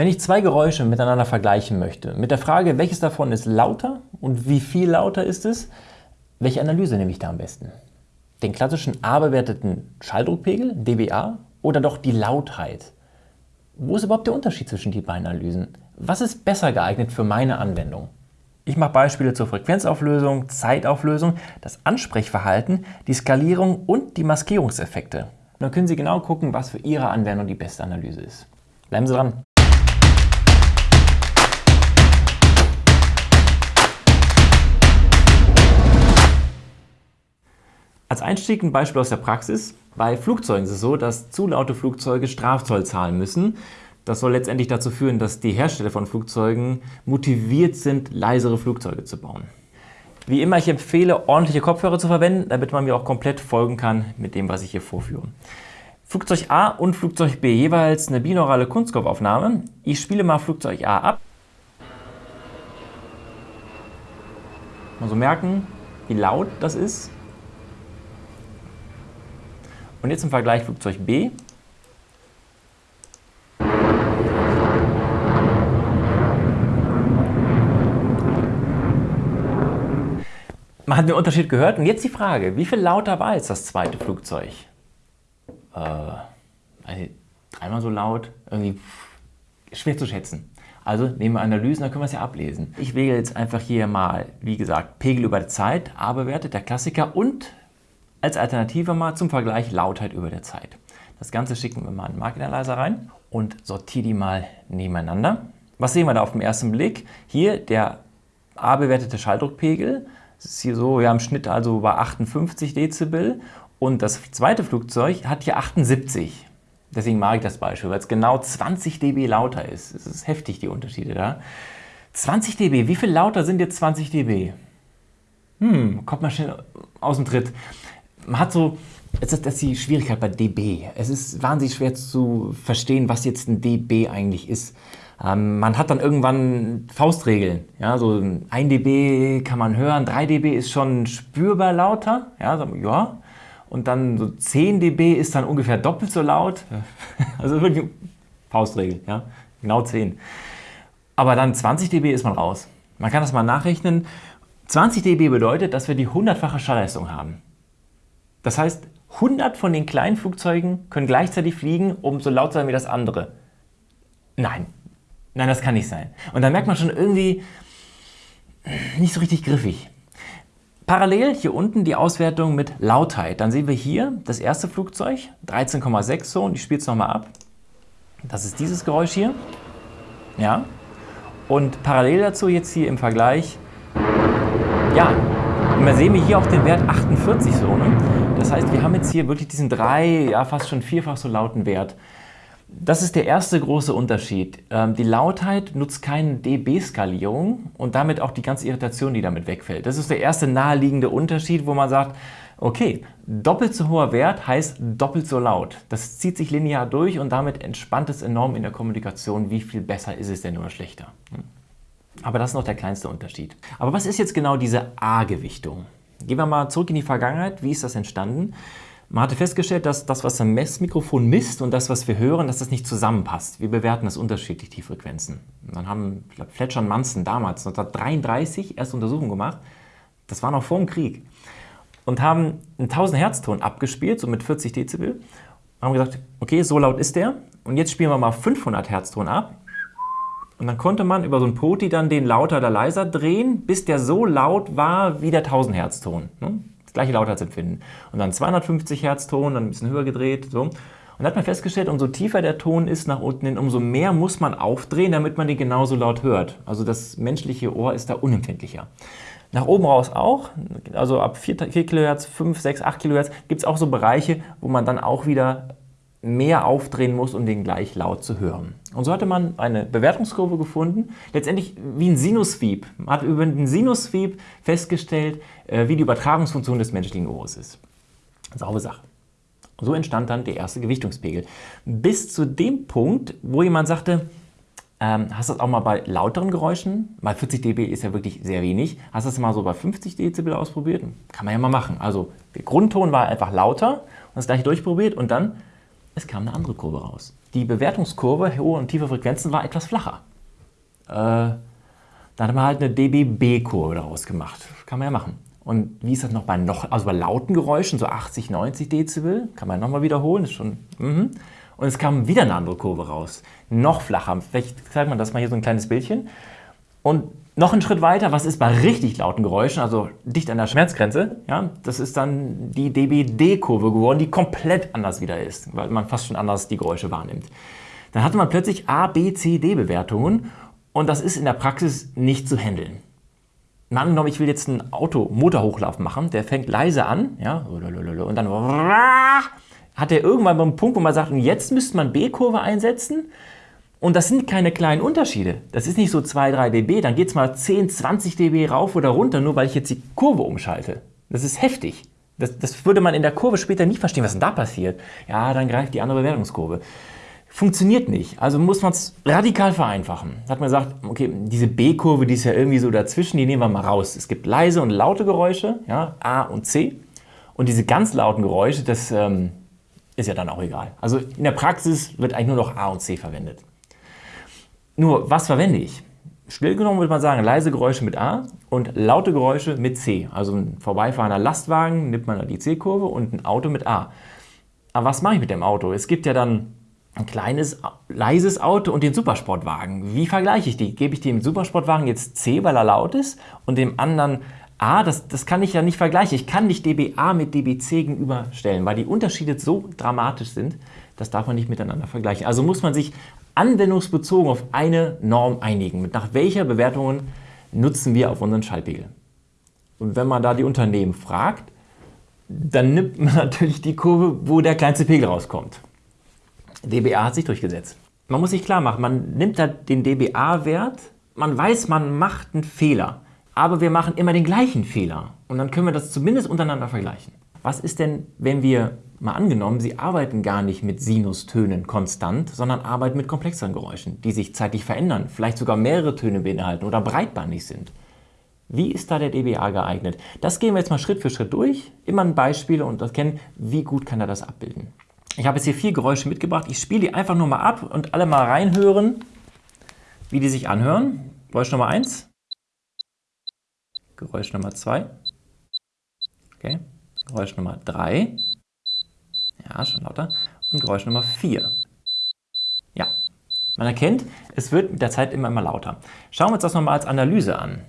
Wenn ich zwei Geräusche miteinander vergleichen möchte, mit der Frage, welches davon ist lauter und wie viel lauter ist es, welche Analyse nehme ich da am besten? Den klassischen A-bewerteten Schalldruckpegel, dBA, oder doch die Lautheit? Wo ist überhaupt der Unterschied zwischen den beiden Analysen? Was ist besser geeignet für meine Anwendung? Ich mache Beispiele zur Frequenzauflösung, Zeitauflösung, das Ansprechverhalten, die Skalierung und die Maskierungseffekte. Dann können Sie genau gucken, was für Ihre Anwendung die beste Analyse ist. Bleiben Sie dran! Als Einstieg ein Beispiel aus der Praxis. Bei Flugzeugen ist es so, dass zu laute Flugzeuge Strafzoll zahlen müssen. Das soll letztendlich dazu führen, dass die Hersteller von Flugzeugen motiviert sind, leisere Flugzeuge zu bauen. Wie immer, ich empfehle, ordentliche Kopfhörer zu verwenden, damit man mir auch komplett folgen kann mit dem, was ich hier vorführe. Flugzeug A und Flugzeug B jeweils eine binaurale Kunstkopfaufnahme. Ich spiele mal Flugzeug A ab. Mal so merken, wie laut das ist. Und jetzt im Vergleich Flugzeug B. Man hat den Unterschied gehört und jetzt die Frage, wie viel lauter war jetzt das zweite Flugzeug? Äh, dreimal so laut, irgendwie schwer zu schätzen. Also nehmen wir Analysen, dann können wir es ja ablesen. Ich wähle jetzt einfach hier mal, wie gesagt, Pegel über die Zeit, A-Werte, der Klassiker und als Alternative mal zum Vergleich Lautheit über der Zeit. Das Ganze schicken wir mal in den Market Analyzer rein und sortiere die mal nebeneinander. Was sehen wir da auf den ersten Blick? Hier der A-bewertete Schalldruckpegel. Das ist hier so, ja im Schnitt also bei 58 Dezibel und das zweite Flugzeug hat hier 78. Deswegen mag ich das Beispiel, weil es genau 20 dB lauter ist. Es ist heftig, die Unterschiede da. 20 dB, wie viel lauter sind jetzt 20 dB? Hm, kommt mal schnell aus dem Tritt man hat so, das ist, das ist die Schwierigkeit bei dB. Es ist wahnsinnig schwer zu verstehen, was jetzt ein dB eigentlich ist. Ähm, man hat dann irgendwann Faustregeln. Ja, so 1 dB kann man hören, 3 dB ist schon spürbar lauter. Ja, so, ja. Und dann so 10 dB ist dann ungefähr doppelt so laut. Also wirklich Faustregel, ja, genau 10. Aber dann 20 dB ist man raus. Man kann das mal nachrechnen. 20 dB bedeutet, dass wir die hundertfache Schallleistung haben. Das heißt, 100 von den kleinen Flugzeugen können gleichzeitig fliegen, um so laut zu sein wie das andere. Nein, nein, das kann nicht sein. Und da merkt man schon irgendwie nicht so richtig griffig. Parallel hier unten die Auswertung mit Lautheit. Dann sehen wir hier das erste Flugzeug, 13,6 so, und ich spiele es nochmal ab. Das ist dieses Geräusch hier. Ja. Und parallel dazu jetzt hier im Vergleich, ja, und da sehen wir hier auch den Wert 48 so. Ne? Das heißt, wir haben jetzt hier wirklich diesen drei, ja fast schon vierfach so lauten Wert. Das ist der erste große Unterschied. Ähm, die Lautheit nutzt keine dB-Skalierung und damit auch die ganze Irritation, die damit wegfällt. Das ist der erste naheliegende Unterschied, wo man sagt, okay, doppelt so hoher Wert heißt doppelt so laut. Das zieht sich linear durch und damit entspannt es enorm in der Kommunikation, wie viel besser ist es denn oder schlechter. Hm. Aber das ist noch der kleinste Unterschied. Aber was ist jetzt genau diese A-Gewichtung? Gehen wir mal zurück in die Vergangenheit. Wie ist das entstanden? Man hatte festgestellt, dass das, was ein Messmikrofon misst und das, was wir hören, dass das nicht zusammenpasst. Wir bewerten das unterschiedlich, die Frequenzen. Und dann haben ich glaube, Fletcher und Munson damals 1933 erste Untersuchungen gemacht. Das war noch vor dem Krieg. Und haben einen 1000 Hertz Ton abgespielt, so mit 40 Dezibel. Und haben gesagt, okay, so laut ist der. Und jetzt spielen wir mal 500 Hertz Ton ab. Und dann konnte man über so ein Poti dann den lauter oder leiser drehen, bis der so laut war wie der 1000 Hertz Ton. Ne? Das gleiche Lautheitsempfinden. Und dann 250 Hertz Ton, dann ein bisschen höher gedreht. So. Und dann hat man festgestellt, umso tiefer der Ton ist nach unten hin, umso mehr muss man aufdrehen, damit man den genauso laut hört. Also das menschliche Ohr ist da unempfindlicher. Nach oben raus auch, also ab 4, 4 kHz, 5, 6, 8 kHz gibt es auch so Bereiche, wo man dann auch wieder mehr aufdrehen muss, um den gleich laut zu hören. Und so hatte man eine Bewertungskurve gefunden, letztendlich wie ein Sinus-Sweep. Man hat über den Sinus-Sweep festgestellt, äh, wie die Übertragungsfunktion des menschlichen Ohres ist. Saubere Sache. So entstand dann der erste Gewichtungspegel. Bis zu dem Punkt, wo jemand sagte, ähm, hast du das auch mal bei lauteren Geräuschen? Weil 40 dB ist ja wirklich sehr wenig. Hast du das mal so bei 50 Dezibel ausprobiert? Kann man ja mal machen. Also der Grundton war einfach lauter und das gleiche durchprobiert und dann Es kam eine andere Kurve raus. Die Bewertungskurve, hohe und tiefe Frequenzen, war etwas flacher. Äh, dann hat man halt eine dBB-Kurve daraus gemacht. Kann man ja machen. Und wie ist das noch bei noch, also bei lauten Geräuschen, so 80, 90 Dezibel, kann man nochmal wiederholen, ist schon. Mhm. Und es kam wieder eine andere Kurve raus, noch flacher. Vielleicht zeigt man das mal hier so ein kleines Bildchen. Und noch einen Schritt weiter, was ist bei richtig lauten Geräuschen, also dicht an der Schmerzgrenze, ja, das ist dann die DBD-Kurve geworden, die komplett anders wieder ist, weil man fast schon anders die Geräusche wahrnimmt. Dann hatte man plötzlich A, B, C, D-Bewertungen und das ist in der Praxis nicht zu handeln. Mal angenommen, ich will jetzt einen Auto-Motorhochlauf machen, der fängt leise an, ja, und dann hat er irgendwann beim Punkt, wo man sagt, jetzt müsste man B-Kurve einsetzen und das sind keine kleinen Unterschiede. Das ist nicht so 2, 3 dB, dann geht es mal 10, 20 dB rauf oder runter, nur weil ich jetzt die Kurve umschalte. Das ist heftig. Das, das würde man in der Kurve später nicht verstehen, was denn da passiert. Ja, dann greift die andere Bewertungskurve. Funktioniert nicht. Also muss man es radikal vereinfachen. Da hat man gesagt, okay, diese B-Kurve, die ist ja irgendwie so dazwischen, die nehmen wir mal raus. Es gibt leise und laute Geräusche, ja, A und C. Und diese ganz lauten Geräusche, das ähm, ist ja dann auch egal. Also in der Praxis wird eigentlich nur noch A und C verwendet. Nur, was verwende ich? Still genommen würde man sagen, leise Geräusche mit A und laute Geräusche mit C. Also ein vorbeifahrender Lastwagen nimmt man die C-Kurve und ein Auto mit A. Aber was mache ich mit dem Auto? Es gibt ja dann ein kleines, leises Auto und den Supersportwagen. Wie vergleiche ich die? Gebe ich dem Supersportwagen jetzt C, weil er laut ist und dem anderen A? Das, das kann ich ja nicht vergleichen. Ich kann nicht dBA mit dBC gegenüberstellen, weil die Unterschiede so dramatisch sind, das darf man nicht miteinander vergleichen. Also muss man sich anwendungsbezogen auf eine Norm einigen. Nach welcher Bewertung nutzen wir auf unseren Schallpegel? Und wenn man da die Unternehmen fragt, dann nimmt man natürlich die Kurve, wo der kleinste Pegel rauskommt. dBA hat sich durchgesetzt. Man muss sich klar machen, man nimmt da den dBA-Wert, man weiß, man macht einen Fehler, aber wir machen immer den gleichen Fehler. Und dann können wir das zumindest untereinander vergleichen. Was ist denn, wenn wir mal angenommen, Sie arbeiten gar nicht mit Sinustönen konstant, sondern arbeiten mit komplexeren Geräuschen, die sich zeitlich verändern, vielleicht sogar mehrere Töne beinhalten oder breitbandig sind? Wie ist da der dBA geeignet? Das gehen wir jetzt mal Schritt für Schritt durch, immer ein Beispiel und erkennen, wie gut kann er das abbilden. Ich habe jetzt hier vier Geräusche mitgebracht. Ich spiele die einfach nur mal ab und alle mal reinhören, wie die sich anhören. Geräusch Nummer 1. Geräusch Nummer 2. Okay. Geräusch Nummer 3. Ja, schon lauter. Und Geräusch Nummer 4. Ja, man erkennt, es wird mit der Zeit immer, immer lauter. Schauen wir uns das nochmal als Analyse an.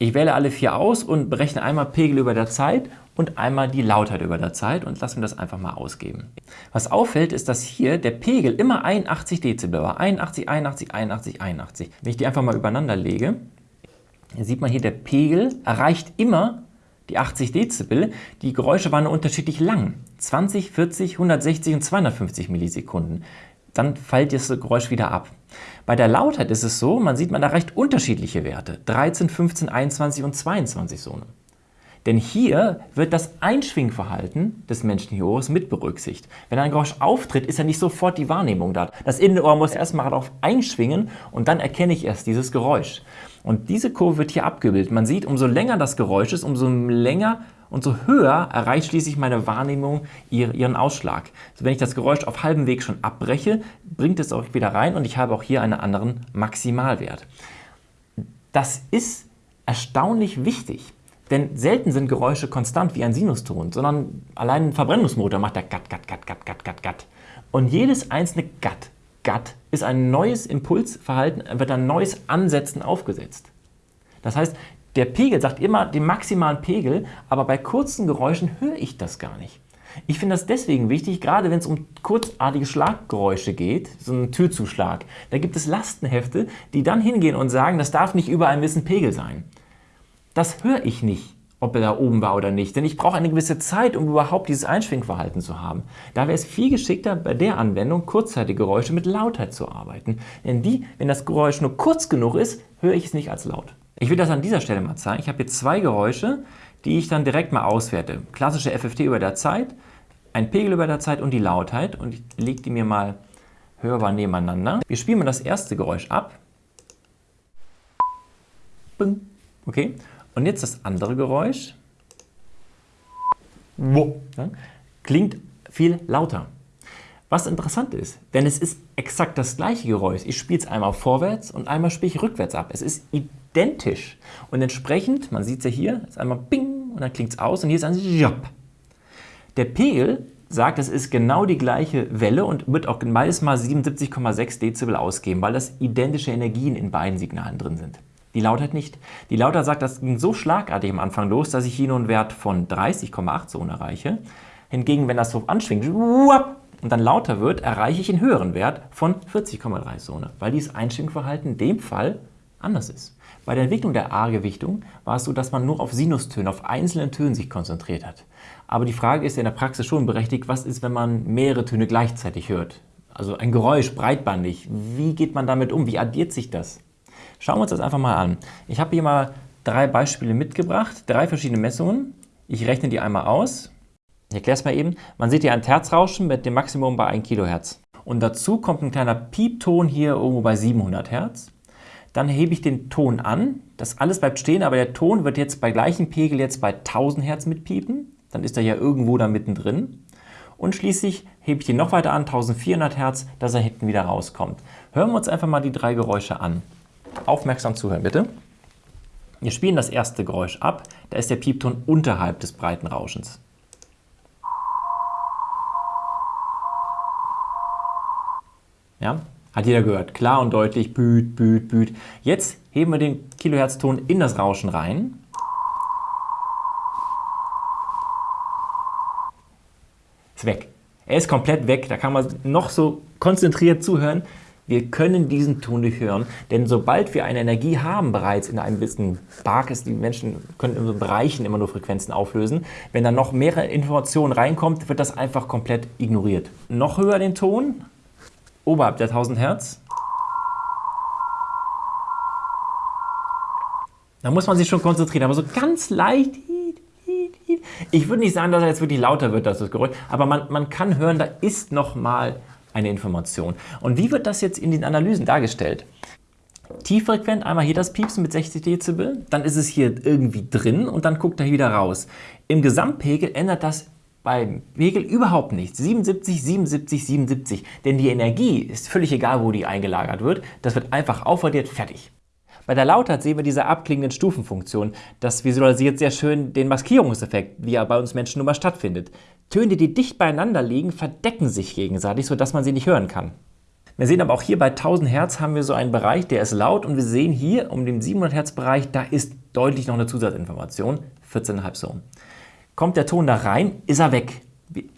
Ich wähle alle vier aus und berechne einmal Pegel über der Zeit und einmal die Lautheit über der Zeit und lasse mir das einfach mal ausgeben. Was auffällt, ist, dass hier der Pegel immer 81 Dezibel war. 81, 81, 81, 81. Wenn ich die einfach mal übereinander lege, sieht man hier, der Pegel erreicht immer die 80 Dezibel, die Geräusche waren unterschiedlich lang. 20, 40, 160 und 250 Millisekunden. Dann fällt das Geräusch wieder ab. Bei der Lautheit ist es so, man sieht, man erreicht unterschiedliche Werte. 13, 15, 21 und 22 Sonen. Denn hier wird das Einschwingverhalten des menschlichen Ohres mit berücksichtigt. Wenn ein Geräusch auftritt, ist ja nicht sofort die Wahrnehmung da. Das Innenohr muss erstmal darauf einschwingen und dann erkenne ich erst dieses Geräusch. Und diese Kurve wird hier abgebildet. Man sieht, umso länger das Geräusch ist, umso länger und so höher erreicht schließlich meine Wahrnehmung ihren Ausschlag. Also wenn ich das Geräusch auf halbem Weg schon abbreche, bringt es auch wieder rein und ich habe auch hier einen anderen Maximalwert. Das ist erstaunlich wichtig. Denn selten sind Geräusche konstant wie ein Sinuston, sondern allein ein Verbrennungsmotor macht da Gatt, Gatt, Gatt, Gatt, Gatt, Gatt, Gatt. Und jedes einzelne Gatt Gut ist ein neues Impulsverhalten, wird ein neues Ansetzen aufgesetzt. Das heißt, der Pegel sagt immer den maximalen Pegel, aber bei kurzen Geräuschen höre ich das gar nicht. Ich finde das deswegen wichtig, gerade wenn es um kurzartige Schlaggeräusche geht, so einen Türzuschlag. Da gibt es Lastenhefte, die dann hingehen und sagen, das darf nicht über einem gewissen Pegel sein. Das höre ich nicht ob er da oben war oder nicht. Denn ich brauche eine gewisse Zeit, um überhaupt dieses Einschwingverhalten zu haben. Da wäre es viel geschickter, bei der Anwendung kurzzeitige Geräusche mit Lautheit zu arbeiten. Denn die, wenn das Geräusch nur kurz genug ist, höre ich es nicht als laut. Ich will das an dieser Stelle mal zeigen. Ich habe hier zwei Geräusche, die ich dann direkt mal auswerte. Klassische FFT über der Zeit, ein Pegel über der Zeit und die Lautheit. Und ich lege die mir mal hörbar nebeneinander. Wir spielen mal das erste Geräusch ab. Okay. Und jetzt das andere Geräusch. Klingt viel lauter. Was interessant ist, denn es ist exakt das gleiche Geräusch. Ich spiele es einmal vorwärts und einmal spiele ich rückwärts ab. Es ist identisch. Und entsprechend, man sieht es ja hier, ist einmal Bing und dann klingt es aus und hier ist ein Job. Der Pegel sagt, es ist genau die gleiche Welle und wird auch beides mal 77,6 Dezibel ausgeben, weil das identische Energien in beiden Signalen drin sind. Die Lautheit nicht. Die Lautheit sagt, das ging so schlagartig am Anfang los, dass ich hier nur einen Wert von 30,8 Sohn erreiche. Hingegen, wenn das so anschwingt, und dann lauter wird, erreiche ich einen höheren Wert von 40,3 Sohne, weil dieses Einschwingverhalten in dem Fall anders ist. Bei der Entwicklung der A-Gewichtung war es so, dass man nur auf Sinustöne, auf einzelnen Tönen sich konzentriert hat. Aber die Frage ist ja in der Praxis schon berechtigt, was ist, wenn man mehrere Töne gleichzeitig hört? Also ein Geräusch breitbandig. Wie geht man damit um? Wie addiert sich das? Schauen wir uns das einfach mal an. Ich habe hier mal drei Beispiele mitgebracht, drei verschiedene Messungen. Ich rechne die einmal aus. Ich erkläre es mal eben. Man sieht hier ein Terzrauschen mit dem Maximum bei 1 Kilohertz. Und dazu kommt ein kleiner Piepton hier irgendwo bei 700 Hertz. Dann hebe ich den Ton an. Das alles bleibt stehen, aber der Ton wird jetzt bei gleichem Pegel jetzt bei 1000 Hertz mitpiepen. Dann ist er ja irgendwo da mittendrin. Und schließlich hebe ich den noch weiter an, 1400 Hertz, dass er hinten wieder rauskommt. Hören wir uns einfach mal die drei Geräusche an. Aufmerksam zuhören, bitte. Wir spielen das erste Geräusch ab. Da ist der Piepton unterhalb des breiten Rauschens. Ja? Hat jeder gehört. Klar und deutlich, büt, büt, büt. Jetzt heben wir den Kilohertzton in das Rauschen rein. Ist weg. Er ist komplett weg. Da kann man noch so konzentriert zuhören. Wir können diesen Ton nicht hören, denn sobald wir eine Energie haben bereits in einem gewissen Park ist, die Menschen können in so Bereichen immer nur Frequenzen auflösen, wenn dann noch mehrere Informationen reinkommt, wird das einfach komplett ignoriert. Noch höher den Ton, oberhalb der 1000 Hertz. Da muss man sich schon konzentrieren, aber so ganz leicht. Ich würde nicht sagen, dass er jetzt wirklich lauter wird, das Geräusch, aber man, man kann hören, da ist noch mal eine Information. Und wie wird das jetzt in den Analysen dargestellt? Tieffrequent, einmal hier das Piepsen mit 60 Dezibel, dann ist es hier irgendwie drin und dann guckt er wieder raus. Im Gesamtpegel ändert das beim Pegel überhaupt nichts. 77, 77, 77. Denn die Energie ist völlig egal, wo die eingelagert wird. Das wird einfach aufaddiert, fertig. Bei der Lautheit sehen wir diese abklingenden Stufenfunktion. Das visualisiert sehr schön den Maskierungseffekt, wie er bei uns Menschen nun mal stattfindet. Töne, die dicht beieinander liegen, verdecken sich gegenseitig, sodass man sie nicht hören kann. Wir sehen aber auch hier bei 1000 Hertz haben wir so einen Bereich, der ist laut und wir sehen hier um den 700 Hertz Bereich, da ist deutlich noch eine Zusatzinformation, 14,5 Sohn. Kommt der Ton da rein, ist er weg.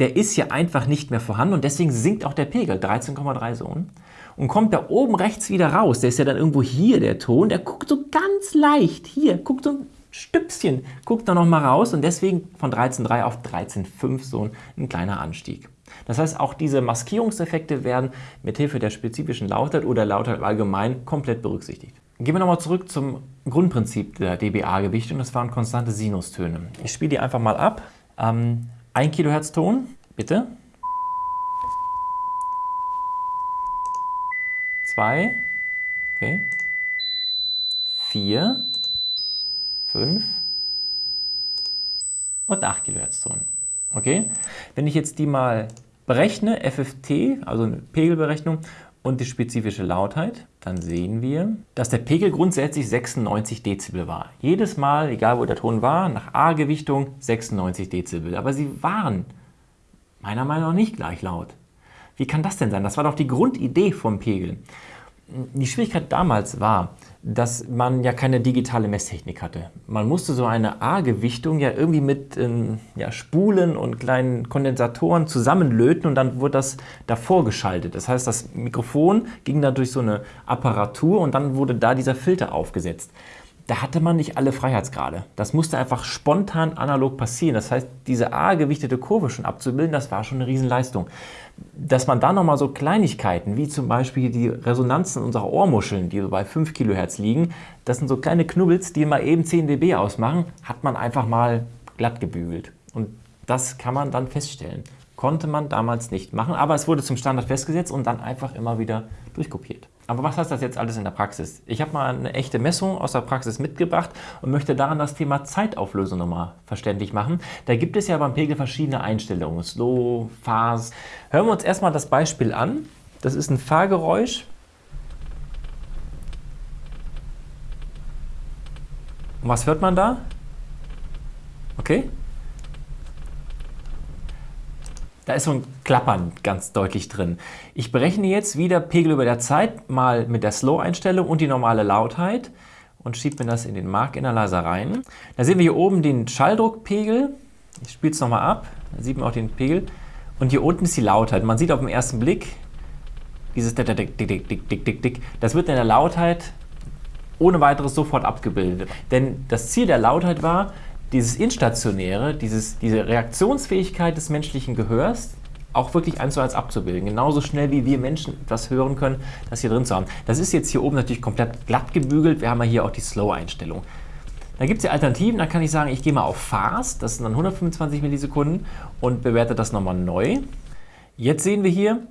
Der ist hier einfach nicht mehr vorhanden und deswegen sinkt auch der Pegel, 13,3 Sohn. Und kommt da oben rechts wieder raus, der ist ja dann irgendwo hier der Ton, der guckt so ganz leicht, hier, guckt so ein Stüpschen, guckt da nochmal raus und deswegen von 13,3 auf 13,5 so ein kleiner Anstieg. Das heißt, auch diese Maskierungseffekte werden mithilfe der spezifischen Lautheit oder Lautheit allgemein komplett berücksichtigt. Gehen wir nochmal zurück zum Grundprinzip der dBA-Gewichtung. Das waren konstante Sinustöne. Ich spiele die einfach mal ab. Ähm, 1 Kilohertz Ton, bitte. 2, okay. 4, 5 und 8 Kilohertz Ton. Okay? Wenn ich jetzt die mal berechne, FFT, also eine Pegelberechnung, und die spezifische Lautheit, dann sehen wir, dass der Pegel grundsätzlich 96 Dezibel war. Jedes Mal, egal wo der Ton war, nach A-Gewichtung 96 Dezibel. Aber sie waren meiner Meinung nach nicht gleich laut. Wie kann das denn sein? Das war doch die Grundidee vom Pegel. Die Schwierigkeit damals war, dass man ja keine digitale Messtechnik hatte. Man musste so eine A-Gewichtung ja irgendwie mit ähm, ja, Spulen und kleinen Kondensatoren zusammenlöten und dann wurde das davor geschaltet. Das heißt, das Mikrofon ging da durch so eine Apparatur und dann wurde da dieser Filter aufgesetzt da hatte man nicht alle Freiheitsgrade. Das musste einfach spontan analog passieren. Das heißt, diese A-gewichtete Kurve schon abzubilden, das war schon eine Riesenleistung. Dass man da nochmal so Kleinigkeiten, wie zum Beispiel die Resonanzen unserer Ohrmuscheln, die so bei 5 Kilohertz liegen, das sind so kleine Knubbels, die mal eben 10 dB ausmachen, hat man einfach mal glatt gebügelt. Und das kann man dann feststellen. Konnte man damals nicht machen, aber es wurde zum Standard festgesetzt und dann einfach immer wieder durchkopiert. Aber was heißt das jetzt alles in der Praxis? Ich habe mal eine echte Messung aus der Praxis mitgebracht und möchte daran das Thema Zeitauflösung nochmal verständlich machen. Da gibt es ja beim Pegel verschiedene Einstellungen, Slow, Fast. Hören wir uns erstmal das Beispiel an. Das ist ein Fahrgeräusch. Und was hört man da? Okay? Da ist so ein Klappern ganz deutlich drin. Ich berechne jetzt wieder Pegel über der Zeit mal mit der Slow-Einstellung und die normale Lautheit und schiebe mir das in den Mark Analyzer rein. Da sehen wir hier oben den Schalldruckpegel. Ich spiele es nochmal ab, da sieht man auch den Pegel. Und hier unten ist die Lautheit. Man sieht auf den ersten Blick dieses Dick, Dick, Dick, Dick, Dick, Dick, Dick. Das wird in der Lautheit ohne weiteres sofort abgebildet. Denn das Ziel der Lautheit war, dieses Instationäre, dieses, diese Reaktionsfähigkeit des menschlichen Gehörs auch wirklich eins zu eins abzubilden. Genauso schnell wie wir Menschen etwas hören können, das hier drin zu haben. Das ist jetzt hier oben natürlich komplett glatt gebügelt. Wir haben ja hier auch die Slow-Einstellung. Da gibt es ja Alternativen, da kann ich sagen, ich gehe mal auf Fast, das sind dann 125 Millisekunden und bewerte das nochmal neu. Jetzt sehen wir hier,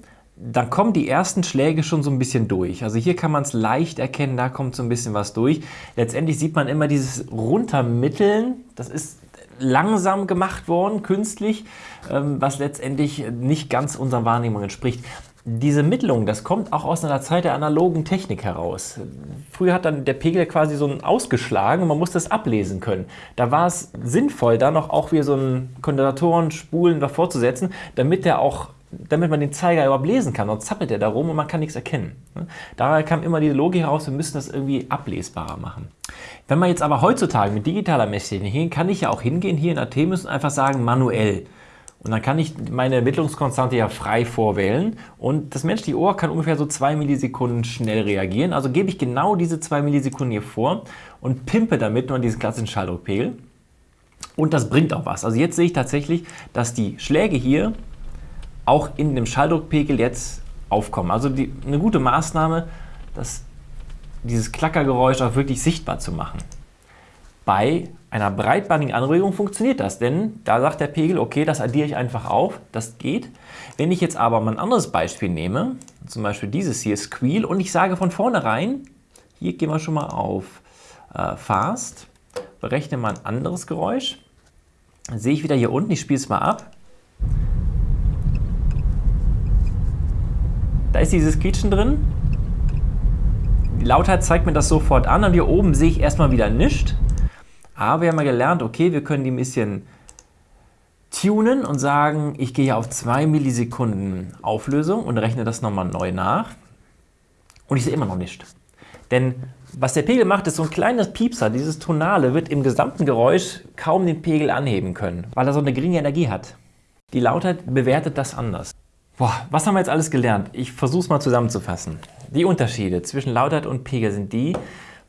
dann kommen die ersten Schläge schon so ein bisschen durch. Also hier kann man es leicht erkennen, da kommt so ein bisschen was durch. Letztendlich sieht man immer dieses Runtermitteln, das ist langsam gemacht worden, künstlich, ähm, was letztendlich nicht ganz unserer Wahrnehmung entspricht. Diese Mittelung, das kommt auch aus einer Zeit der analogen Technik heraus. Früher hat dann der Pegel quasi so ein ausgeschlagen und man musste es ablesen können. Da war es sinnvoll, da noch auch wieder so einen Kondensatoren, Spulen davor zu setzen, damit der auch damit man den Zeiger überhaupt lesen kann. Sonst zappelt er da rum und man kann nichts erkennen. Daher kam immer die Logik heraus, wir müssen das irgendwie ablesbarer machen. Wenn man jetzt aber heutzutage mit digitaler Messtechnik hin, kann ich ja auch hingehen hier in Artemis und einfach sagen manuell. Und dann kann ich meine Ermittlungskonstante ja frei vorwählen und das menschliche Ohr kann ungefähr so zwei Millisekunden schnell reagieren. Also gebe ich genau diese zwei Millisekunden hier vor und pimpe damit nur diesen klassischen Schalldruckpegel. Und das bringt auch was. Also jetzt sehe ich tatsächlich, dass die Schläge hier auch in dem Schalldruckpegel jetzt aufkommen. Also die, eine gute Maßnahme, das, dieses Klackergeräusch auch wirklich sichtbar zu machen. Bei einer breitbandigen Anregung funktioniert das, denn da sagt der Pegel, okay, das addiere ich einfach auf, das geht. Wenn ich jetzt aber mal ein anderes Beispiel nehme, zum Beispiel dieses hier, Squeal, und ich sage von vornherein, hier gehen wir schon mal auf äh, Fast, berechne mal ein anderes Geräusch, dann sehe ich wieder hier unten, ich spiele es mal ab, Da ist dieses Quietschen drin. Die Lautheit zeigt mir das sofort an und hier oben sehe ich erstmal wieder nichts. Aber wir haben ja gelernt, okay, wir können die ein bisschen tunen und sagen, ich gehe auf 2 Millisekunden Auflösung und rechne das nochmal neu nach. Und ich sehe immer noch nichts. Denn was der Pegel macht, ist so ein kleines Piepser. Dieses Tonale wird im gesamten Geräusch kaum den Pegel anheben können, weil er so eine geringe Energie hat. Die Lautheit bewertet das anders. Boah, was haben wir jetzt alles gelernt? Ich versuche es mal zusammenzufassen. Die Unterschiede zwischen Lautheit und Pegel sind die,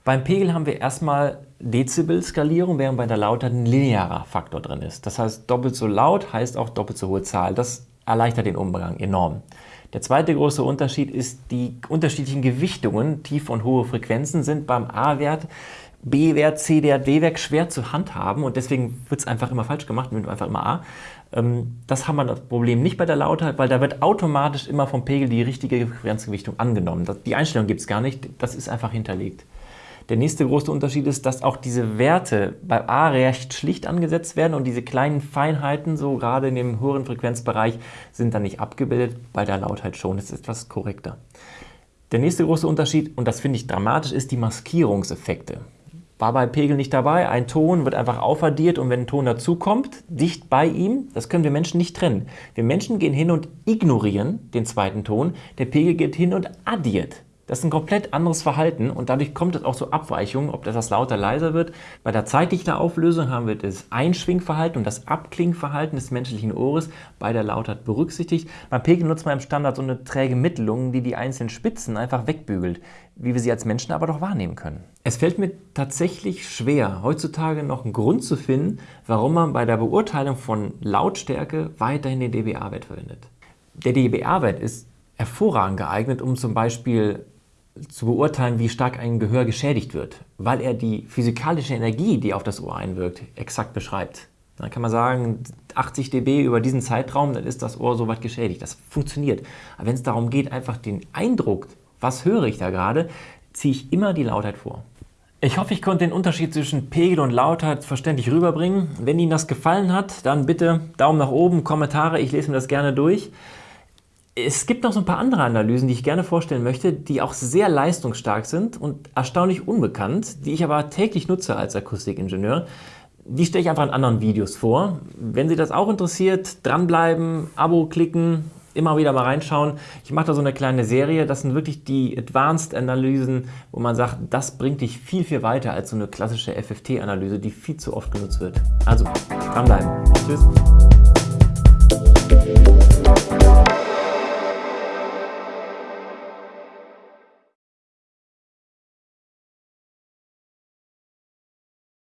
beim Pegel haben wir erstmal Dezibel-Skalierung, während bei der Lautheit ein linearer Faktor drin ist. Das heißt, doppelt so laut heißt auch doppelt so hohe Zahl. Das erleichtert den Umgang enorm. Der zweite große Unterschied ist die unterschiedlichen Gewichtungen. Tiefe und hohe Frequenzen sind beim A-Wert, B-Wert, C-Wert, D-Wert schwer zu handhaben und deswegen wird es einfach immer falsch gemacht, nimmt einfach immer A. Ähm, das haben wir das Problem nicht bei der Lautheit, weil da wird automatisch immer vom Pegel die richtige Frequenzgewichtung angenommen. Die Einstellung gibt es gar nicht, das ist einfach hinterlegt. Der nächste große Unterschied ist, dass auch diese Werte bei A recht schlicht angesetzt werden und diese kleinen Feinheiten, so gerade in dem höheren Frequenzbereich, sind dann nicht abgebildet, bei der Lautheit schon. Das ist etwas korrekter. Der nächste große Unterschied, und das finde ich dramatisch, ist die Maskierungseffekte war bei Pegel nicht dabei. Ein Ton wird einfach aufaddiert und wenn ein Ton dazukommt, dicht bei ihm, das können wir Menschen nicht trennen. Wir Menschen gehen hin und ignorieren den zweiten Ton, der Pegel geht hin und addiert. Das ist ein komplett anderes Verhalten und dadurch kommt es auch zu Abweichungen, ob das lauter, leiser wird. Bei der Zeitdichterauflösung haben wir das Einschwingverhalten und das Abklingverhalten des menschlichen Ohres bei der Lautheit berücksichtigt. Beim Pegel nutzt man im Standard so eine träge Mittelung, die die einzelnen Spitzen einfach wegbügelt, wie wir sie als Menschen aber doch wahrnehmen können. Es fällt mir tatsächlich schwer, heutzutage noch einen Grund zu finden, warum man bei der Beurteilung von Lautstärke weiterhin den dBA-Wert verwendet. Der dBA-Wert ist hervorragend geeignet, um zum Beispiel zu beurteilen, wie stark ein Gehör geschädigt wird, weil er die physikalische Energie, die auf das Ohr einwirkt, exakt beschreibt. Dann kann man sagen, 80 dB über diesen Zeitraum, dann ist das Ohr soweit geschädigt. Das funktioniert. Aber wenn es darum geht, einfach den Eindruck was höre ich da gerade, ziehe ich immer die Lautheit vor. Ich hoffe, ich konnte den Unterschied zwischen Pegel und Lautheit verständlich rüberbringen. Wenn Ihnen das gefallen hat, dann bitte Daumen nach oben, Kommentare, ich lese mir das gerne durch. Es gibt noch so ein paar andere Analysen, die ich gerne vorstellen möchte, die auch sehr leistungsstark sind und erstaunlich unbekannt, die ich aber täglich nutze als Akustikingenieur. Die stelle ich einfach in anderen Videos vor. Wenn Sie das auch interessiert, dranbleiben, Abo klicken, immer wieder mal reinschauen. Ich mache da so eine kleine Serie, das sind wirklich die Advanced-Analysen, wo man sagt, das bringt dich viel, viel weiter als so eine klassische FFT-Analyse, die viel zu oft genutzt wird. Also, dranbleiben. Tschüss.